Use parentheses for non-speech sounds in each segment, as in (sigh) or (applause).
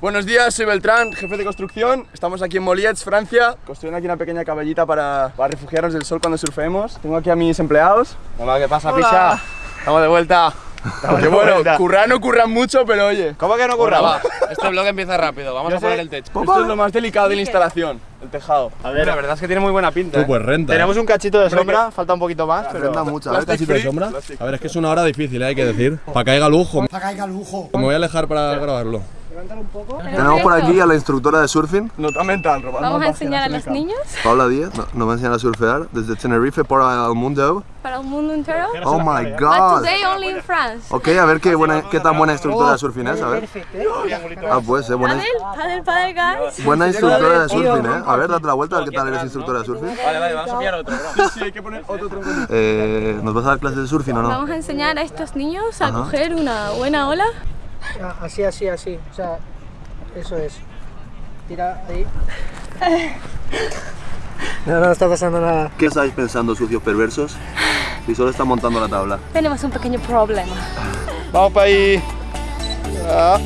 Buenos días, soy Beltrán, jefe de construcción. Estamos aquí en Moliets, Francia, construyendo aquí una pequeña caballita para, para refugiarnos del sol cuando surfeemos. Tengo aquí a mis empleados. Hola, ¿qué pasa, Pisha? Estamos de vuelta. que bueno, currar no curran mucho, pero oye. ¿Cómo que no Bueno, curraba? va, este vlog empieza rápido, vamos a poner el techo. Esto es lo más delicado de la instalación, el tejado. A ver, la verdad es que tiene muy buena pinta. Tú, ¿eh? pues renta. Tenemos un cachito de sombra, falta un poquito más, pero. Renta mucho, a ver, ¿Cachito de sombra? A ver, es que es una hora difícil, ¿eh? hay que decir. Para que haya lujo. Para que haya lujo. Me voy a alejar para grabarlo. Tenemos por aquí a la instructora de surfing, Nota mental, Vamos a enseñar a los niños Paula Díaz, no- nos va a enseñar a surfear desde Tenerife para el mundo. para el mundo entero. Oh my But god. today only in France. Ok, a ver qué, buena, qué tan buena instructora de surfing es, a ver. Ah, pues, eh, buena, Padel, padel, padel, guys. buena instructora de surfing, eh. A ver, date la vuelta, a ver qué tal eres instructora de surfing. Vale, vale, vamos a pillar otro. Sí, hay que poner otro tronco. Eh, ¿Nos vas a dar clases de surfing o no? Vamos a enseñar a estos niños a Ajá. coger una buena ola. Ah, Así, así, así. O sea, eso es. Tira ahí. No, no está pasando nada. ¿Qué estáis pensando, sucios perversos? Si solo está montando la tabla. Tenemos un pequeño problema. Vamos para ahí. Ah.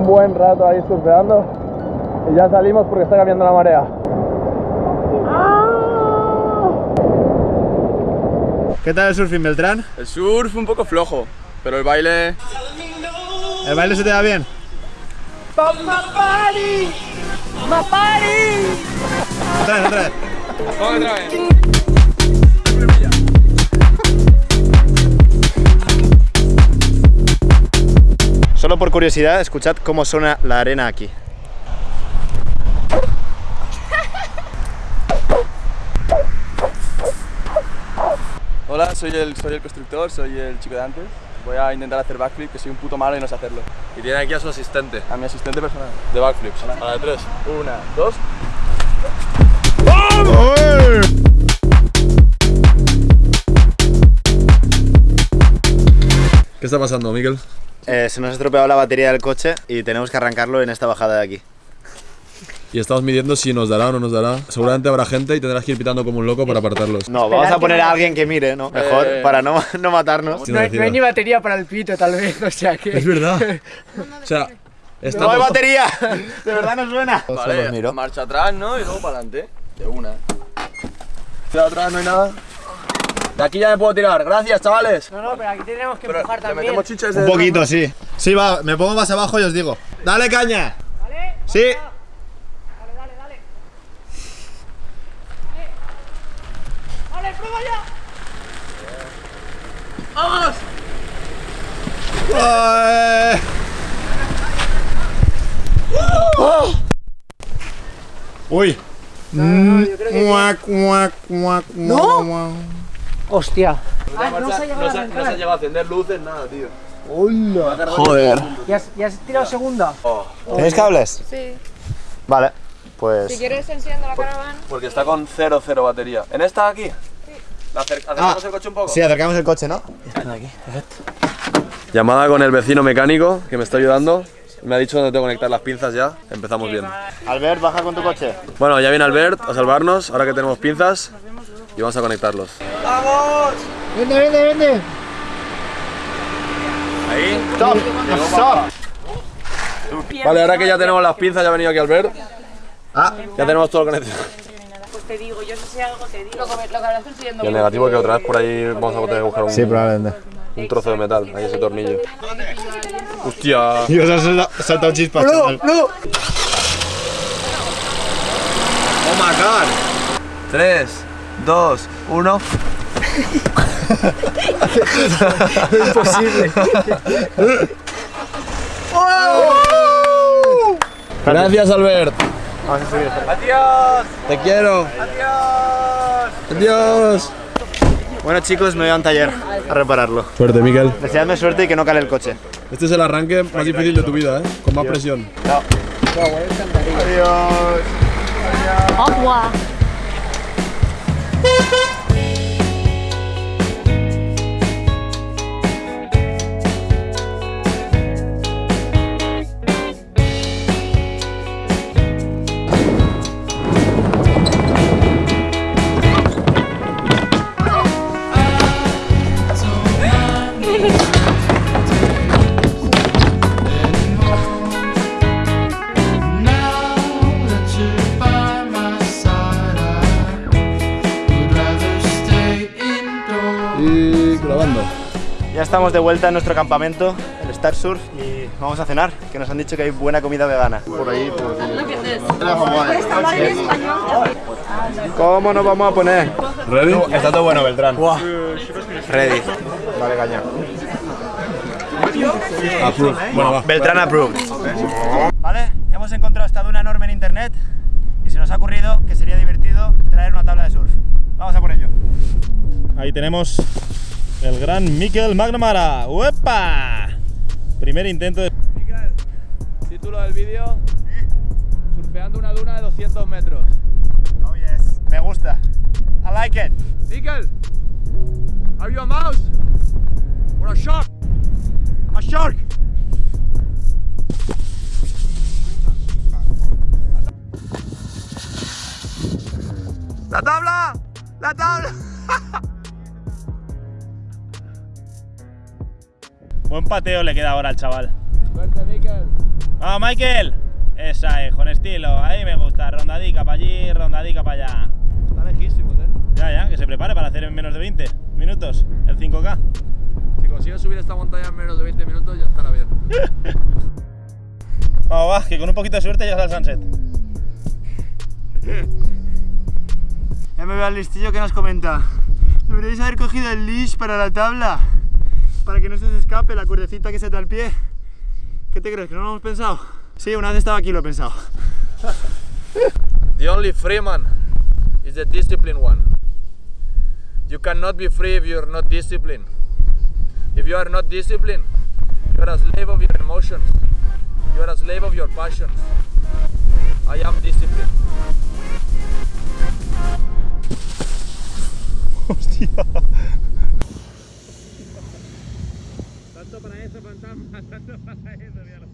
Un buen rato ahí surfeando y ya salimos porque está cambiando la marea. ¿Qué tal el surfing, Beltrán? El surf un poco flojo, pero el baile ¿El baile se te da bien? Otra vez, otra vez. Otra vez. Solo por curiosidad, escuchad cómo suena la arena aquí. Hola, soy el, soy el constructor, soy el chico de antes. Voy a intentar hacer backflip, que soy un puto malo y no sé hacerlo. Y tiene aquí a su asistente. A mi asistente personal. De backflips. A la de tres. Una, dos. ¿Qué está pasando, Miguel? Eh, se nos ha estropeado la batería del coche y tenemos que arrancarlo en esta bajada de aquí. Y estamos midiendo si nos dará o no nos dará. Seguramente habrá gente y tendrás que ir pitando como un loco para apartarlos. No, vamos a poner a alguien que mire, ¿no? Mejor, para no, (laughs) no matarnos. No no hay ni batería para el pito, tal vez. (laughs) O sea que. Es verdad. (laughs) O sea, ¡No hay estamos... batería! De verdad no suena. Vale, marcha atrás, ¿no? Y luego para adelante. De una. Hacia atrás no hay nada. De aquí ya me puedo tirar. Gracias, chavales. No, no, pero aquí tenemos que Pero empujar también. metemos chiches Un poquito, sí. Sí, va, me pongo más abajo y os digo. ¡Dale caña! ¿Vale? Sí. Dale, dale, dale. Dale, dale prueba ya. ¡Ay! Uy. Mm, Guac, guac, guac, guac, guac. Hostia. no, se, no se ha llegado a encender luces, nada, tío. Joder. ¿Ya has, ya has tirado segunda? ¿Tenéis cables? Sí. Vale, pues. Si quieres enciendo la caravana. Porque está con 0-0 batería. ¿En esta de aquí? ¿La acer- ¿Acercamos el coche un poco? Sí, acercamos el coche, ¿no? Llamada con el vecino mecánico que me está ayudando. Me ha dicho dónde tengo que conectar las pinzas ya. Empezamos bien. Albert, baja con tu coche. Bueno, ya viene Albert a salvarnos, ahora que tenemos pinzas. Y vamos a conectarlos. Vende, vende, vende. Ahí. ¡Stop! ¡Stop! Vale, ahora que ya tenemos las pinzas, ya ha venido aquí Albert. Ah, Ya tenemos todo conectado. Pues te digo, yo si sé algo te digo. Lo que, lo que habrás consiguiendo. Y el negativo es que otra vez por ahí vamos a tener que buscar un, sí, probablemente. un trozo de metal, ahí ese tornillo. Hostia. (laughs) Dios, has saltado chispas, chaval. No. empezar. 3, 2, 1. Imposible. Gracias, Albert. ¡Adiós! Te quiero. ¡Adiós! Adiós. Bueno chicos, me voy a un taller a repararlo. Suerte, Miquel. Deseadme suerte y que no cale el coche. Este es el arranque más difícil de tu vida, ¿eh? Con más presión. ¡Adiós! Au Ha ha ha! Ya estamos de vuelta en nuestro campamento, el Star Surf, y vamos a cenar, que nos han dicho que hay buena comida vegana. Por ahí, por ¿Cómo nos vamos a poner? ¿Ready? Está todo bueno, Beltrán. Ready. Vale, caña. Approve. Bueno, va. Beltrán approved. Vale, hemos encontrado esta duna enorme en internet y se nos ha ocurrido que sería divertido traer una tabla de surf. Vamos a por ello. Ahí tenemos el gran Mikel McNamara. ¡Uepa! Primer intento de... Miquel, título del vídeo: Surfeando una duna de 200 metros. Oh yes, me gusta. I like it. Miquel, are you a mouse? Or a shark? I'm a shark. ¡La tabla! ¡La tabla! Buen pateo le queda ahora al chaval. Suerte, Miquel. ¡Vamos, Michael! Esa es, con estilo. Ahí me gusta. Rondadica para allí, rondadica para allá. Está lejísimos, eh. Ya, ya, que se prepare para hacer en menos de 20 minutos el 5K. Si consigues subir esta montaña en menos de 20 minutos, ya estará bien. Vamos, (laughs) va, que con un poquito de suerte llegas al sunset. (laughs) Ya me veo al listillo que nos comenta. Deberíais haber cogido el leash para la tabla. Para que no se os escape la cuerdecita que se te al pie. ¿Qué te crees? ¿Que no lo hemos pensado? Sí, una vez estaba aquí lo he pensado. The only free man is the disciplined one. You cannot be free if you're not disciplined. If you are not disciplined, you are a slave of your emotions. You are a slave of your passions. I am disciplined. (laughs) Tanto para eso, fantasma, (laughs) tanto para eso, míralo.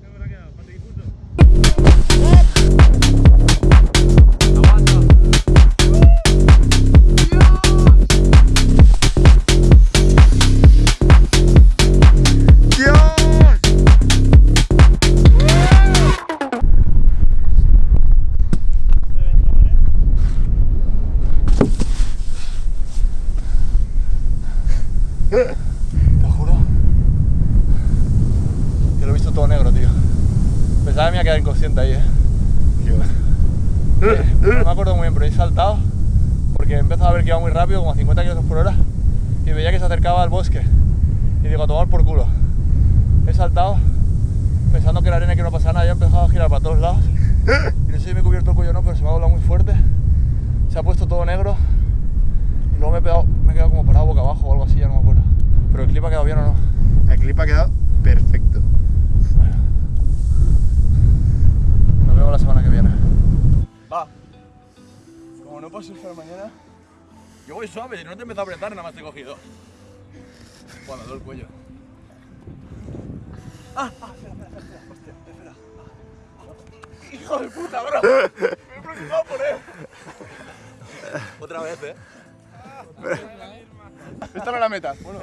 ¿Cómo ha quedado? ¿Patidifuso? Eh, No me acuerdo muy bien, pero he saltado porque he empezado a ver que iba muy rápido, como a 50 km por hora, y veía que se acercaba al bosque. Y digo, a tomar por culo. He saltado pensando que la arena que no pasaba nada, y he empezado a girar para todos lados. Y no sé si me he cubierto el cuello o no, pero se me ha doblado muy fuerte. Se ha puesto todo negro. Y luego me he, pegado- me he quedado como parado boca abajo o algo así, ya no me acuerdo. Pero el clip ha quedado bien o no. El clip ha quedado perfecto. Nos vemos la semana que viene. Como no puedo surfear mañana, Yo voy suave, no te empiezo a apretar, nada más te he cogido. Bueno, duele el cuello. ¡Hijo de puta, bro! Me he preocupado por él. Otra vez, eh. Esta no es la meta. Bueno,